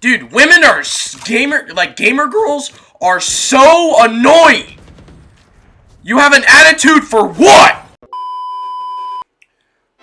Dude, women are gamer, like gamer girls are so annoying. You have an attitude for what?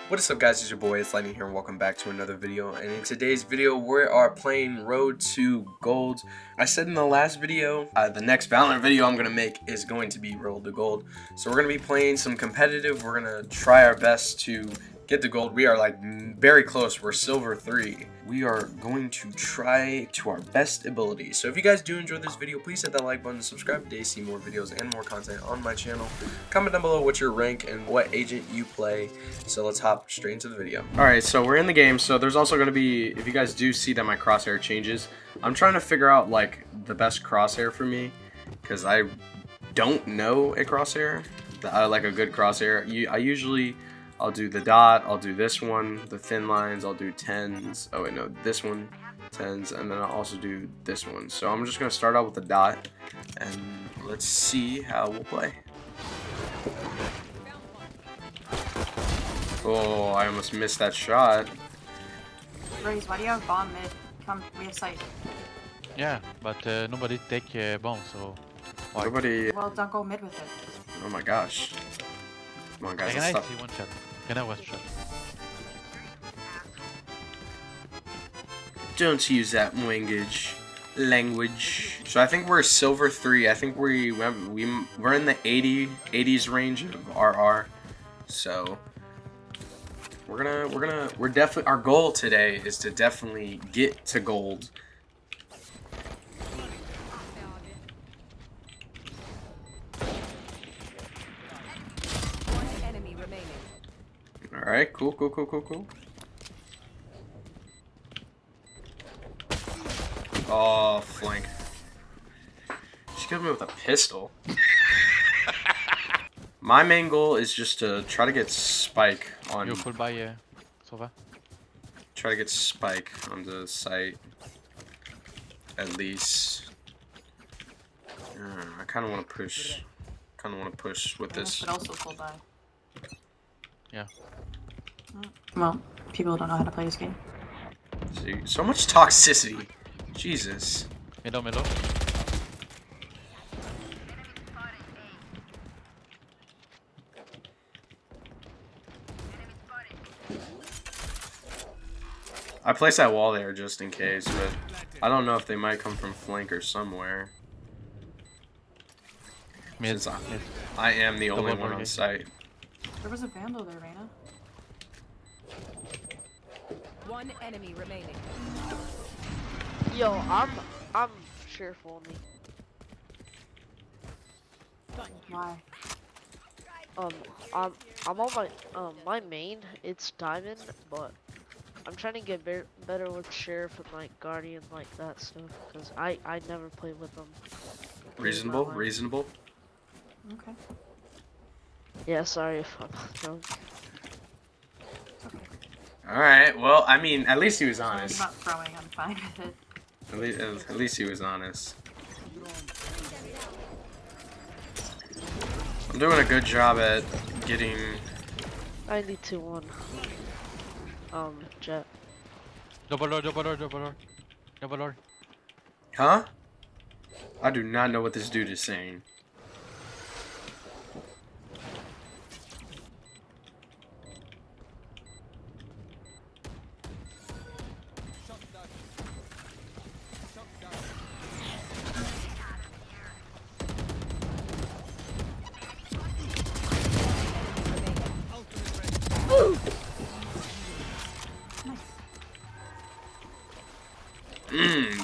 What is up guys, it's your boy, it's Lightning here and welcome back to another video. And in today's video, we are playing Road to Gold. I said in the last video, uh, the next Valorant video I'm going to make is going to be Road to Gold. So we're going to be playing some competitive, we're going to try our best to get the gold. We are like very close. We're silver three. We are going to try to our best ability. So if you guys do enjoy this video, please hit that like button, subscribe to see more videos and more content on my channel. Comment down below what's your rank and what agent you play. So let's hop straight into the video. All right, so we're in the game. So there's also going to be, if you guys do see that my crosshair changes, I'm trying to figure out like the best crosshair for me because I don't know a crosshair, I like a good crosshair. I usually I'll do the dot, I'll do this one, the thin lines, I'll do tens. Oh wait, no, this one, tens, and then I'll also do this one. So I'm just gonna start out with the dot, and let's see how we'll play. Oh, I almost missed that shot. Raze, why do you have bomb mid? Come, we have sight. Yeah, but uh, nobody take uh, bomb, so... Why? Nobody... Well, don't go mid with it. Oh my gosh. Come on, guys, Can I stop. see one shot? Can I one shot? Don't use that language. Language. So I think we're silver three. I think we we we're in the 80 80s range of RR. So we're gonna we're gonna we're definitely our goal today is to definitely get to gold. Alright, cool, cool, cool, cool, cool. Oh, flank. She killed me with a pistol. My main goal is just to try to get Spike on... You full by uh, Sova? Try to get Spike on the site. At least. Uh, I kind of want to push. Kind of want to push with this. But also full buy. Yeah. Well, people don't know how to play this game. See, so much toxicity. Jesus. Middle, middle. I placed that wall there just in case, but I don't know if they might come from flank or somewhere. Since I, I am the only one on site. There was a vandal there, Reyna. One enemy remaining. Yo, I'm I'm sheriff only. Why? Um, I'm I'm on my um my main. It's diamond, but I'm trying to get be better with sheriff and like guardian like that stuff because I I never play with them. Reasonable, reasonable. Okay. Yeah, sorry if I'm drunk. Alright, well, I mean, at least he was honest. I'm not throwing, I'm fine with it. At least, at least he was honest. I'm doing a good job at getting... I need to one. Um, Jett. Double door, double door, double door. Double door. Huh? I do not know what this dude is saying.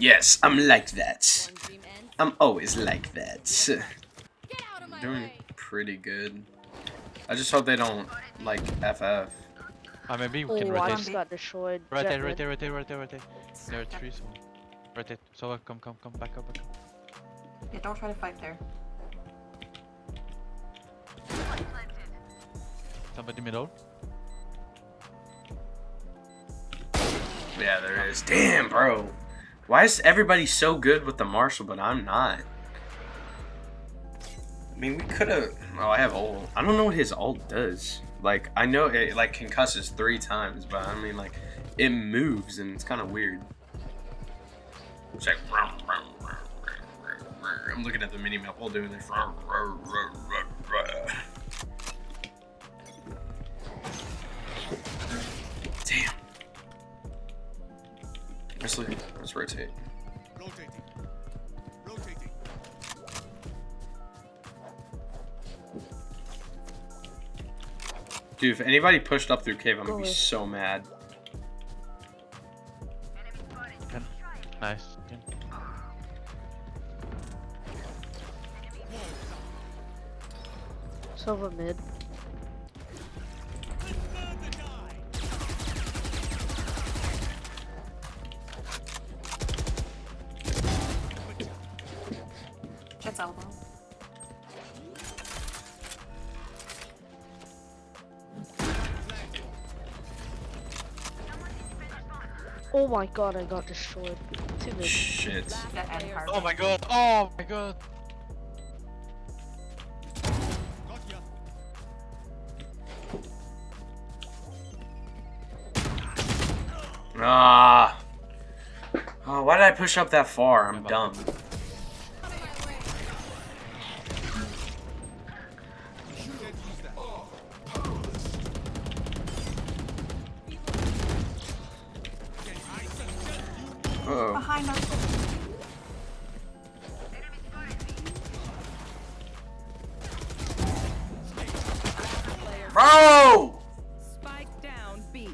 Yes, I'm like that. I'm always like that. Doing pretty good. I just hope they don't, like, FF. Uh, maybe we can oh, rotate. got destroyed. Rotate, rotate, rotate, rotate, rotate. There are three, so... Rotate. So, come, come, come, back up, back up. Yeah, don't try to fight there. Somebody middle. Yeah, there is. Damn, bro. Why is everybody so good with the Marshal, but I'm not? I mean, we could have... Oh, I have ult. I don't know what his ult does. Like, I know it, like, concusses three times, but I mean, like, it moves, and it's kind of weird. It's like. I'm looking at the mini map while doing this. Damn. Let's look. Let's rotate. Rotating. Rotating. Dude, if anybody pushed up through cave, I'm gonna be so mad. Can. Nice. Can. Silver mid. Elbow. Oh my god, I got destroyed. Two mid. Shit. Jett and hard. Oh my god. Oh my god. Got ya. Ah. Oh, why did I push up that far? I'm dumb. Uh oh. Behind. Bro! Spike down B.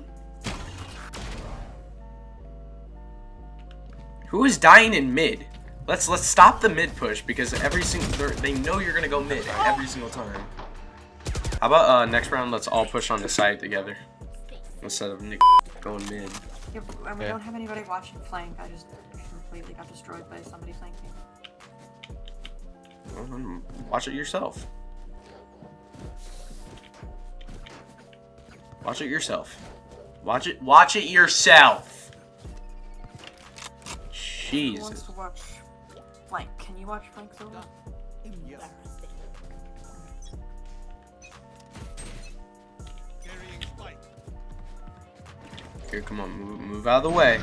Who is dying in mid? Let's let's stop the mid push because every single they know you're gonna go mid every single time. How about uh next round? Let's all push on the side together instead of Nick going mid. Yeah, and we Okay. don't have anybody watching flank. I just completely got destroyed by somebody flanking. Watch it yourself. Watch it yourself. Watch it. Watch it yourself. Who wants Jesus. to watch flank? Can you watch flank Silva? Yes. Come on, move, move out of the way.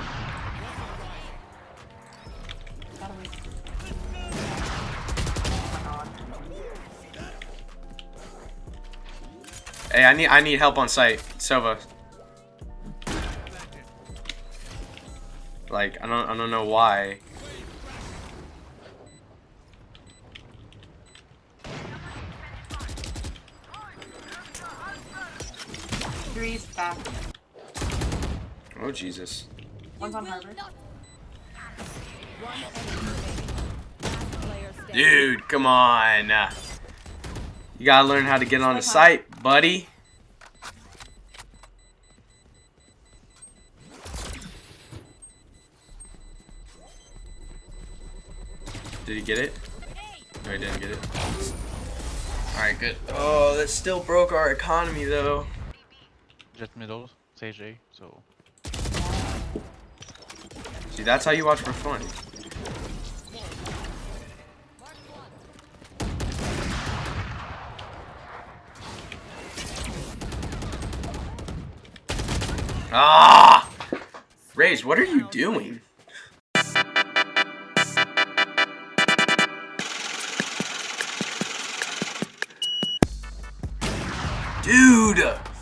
Hey, I need I need help on site, Sova. Like I don't I don't know why. Three's back. Oh Jesus. One's on Harvard. One enemy remaining. Last player standing. Dude, come on. You gotta learn how to get on the site, buddy. Did he get it? No, he didn't get it. Alright, good. Oh, that still broke our economy, though. Jett middle. Sage A. So. See, that's how you watch for fun. Ah! Raze, what are you doing? Dude!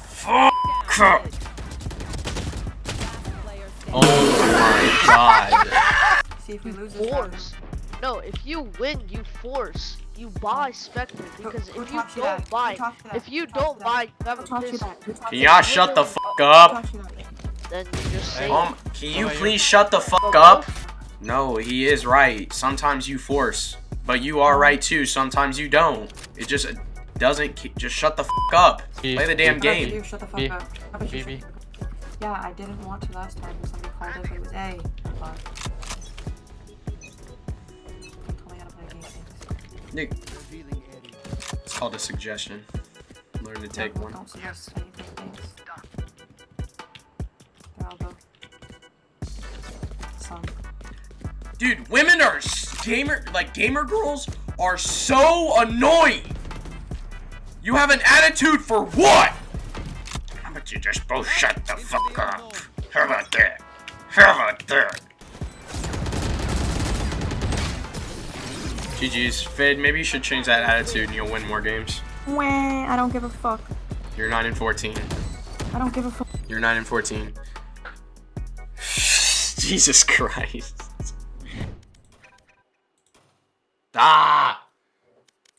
See if we lose this round. Force. No, if you win, you force. You buy Spectre because who if you don't that? Buy, taught you if you Who taught don't buy, you have Who a taught you pistol. that? Who Can you y'all shut the Who fuck up? taught you that? Then you just say. Um, can you How please shut the fuck up? No, he is right. Sometimes you force, but you are right too. Sometimes you don't. It just doesn't. ke- Just shut the fuck up. B, Play the damn How about game. you shut the fuck B. up? How about you B, B. the fuck up? Yeah, I didn't want to last time when somebody called it, it was A. Nick, it's called a suggestion. Learn to take one. Don't suggest how you play games. Their elbow. Some. Dude, women are gamer like gamer girls are so annoying. You have an attitude for what? How about you just both shut the fuck up? How about that? How about that? GG's. Fade, maybe you should change that attitude and you'll win more games. Wah, I don't give a fuck. You're 9 and 14. I don't give a fuck. You're 9 and 14. Jesus Christ. Ah!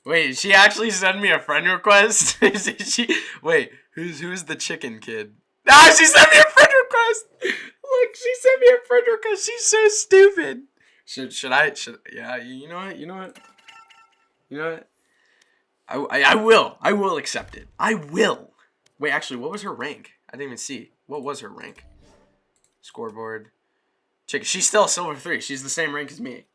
Wait, she actually sent me a friend request? She? Wait, who's who's the chicken kid? Ah, she sent me a friend request. Look, she sent me a friend request. She's so stupid. Should should I? Should yeah? You know what? You know what? You know what? I, I, I will. I will accept it. I will. Wait, actually, what was her rank? I didn't even see. What was her rank? Scoreboard. Chicken. She's still silver three. She's the same rank as me.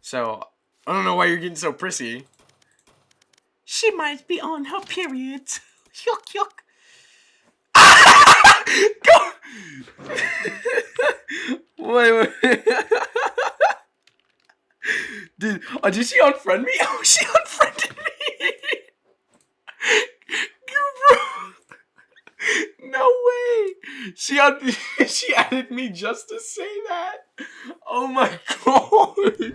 So, I don't know why you're getting so prissy. She might be on her period. yuck, yuck. Wait, wait. Dude, oh, did she unfriend me? Oh, she unfriended me. No way. She un she added me just to say that. Oh my god.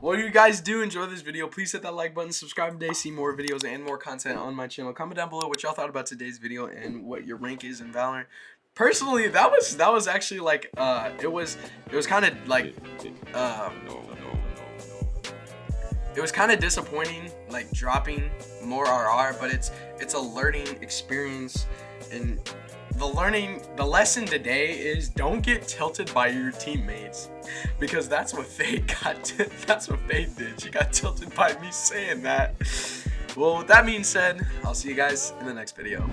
Well, you guys do? Enjoy this video. Please hit that like button, subscribe today, see more videos and more content on my channel. Comment down below what y'all thought about today's video and what your rank is in Valorant. Personally, that was that was actually like uh it was it was kind of like um it was kind of disappointing like dropping more RR, but it's it's a learning experience. And the learning the lesson today is don't get tilted by your teammates because that's what Fade got that's what Fade did. She got tilted by me saying that. Well with that being said I'll see you guys in the next video